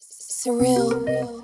Surreal.